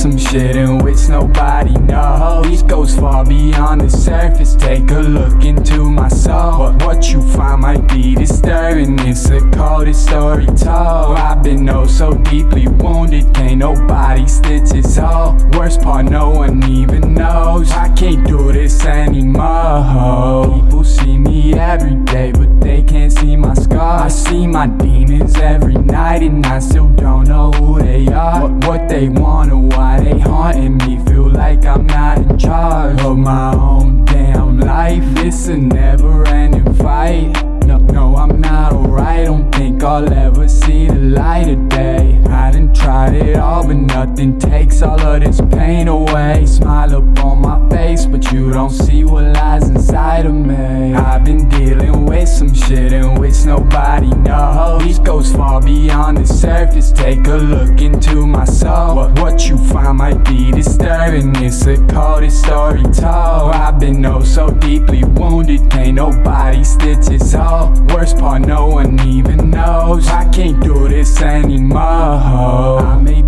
some shit in which nobody knows. These goes far beyond the surface. Take a look into my soul. But what you find might be disturbing. It's the coldest story told. I've been oh so deeply wounded. Can't nobody stitch this hole Worst part no one even knows. I can't do this anymore see my demons every night And I still don't know who they are. What, what they want or why they haunting me. Feel like I'm not in charge of my own damn life. It's a never ending fight. No, no, I'm not alright. Don't think I'll ever see the light of day. I done tried it all but nothing takes all of this pain away. Smile up on my face but you don't see what lies inside of me. I've been dealing with some shit in which nobody knows. These goes far beyond the surface. Take a look into my soul. What, what you find might be disturbing. It's the coldest story told. I've been oh so deeply wounded. Can't nobody stitch this hole Worst part no one even knows. I can't do this anymore. I made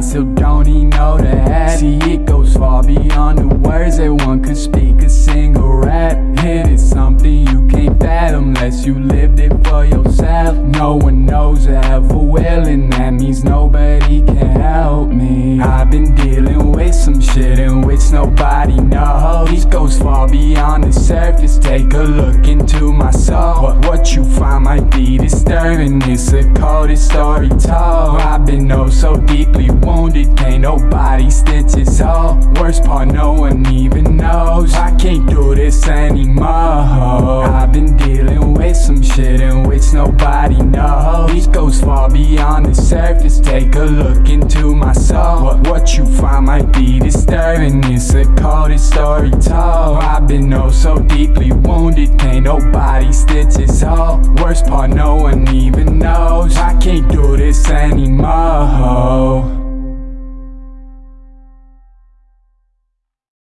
none still don't even know the hat See it goes far beyond the words that one could speak a single rap It is something you can't fathom unless you lived it for yourself. No one knows or ever will and that means nobody can help me. I've been dealing with some shit in which nobody knows. These goes far beyond the surface. Take a look into my soul. What, what you find might be disturbing. It's the coldest story told I've been so deeply wounded Can't nobody stitch this hole Worst part no one even knows. I can't do this anymore. I've been dealing with some shit in which nobody knows. These goes far beyond the surface. Take a look into my soul. What, what you find might be disturbing. It's the coldest story told. I've been oh so deeply wounded Can't nobody stitch this hole Worst part no one even knows this anymore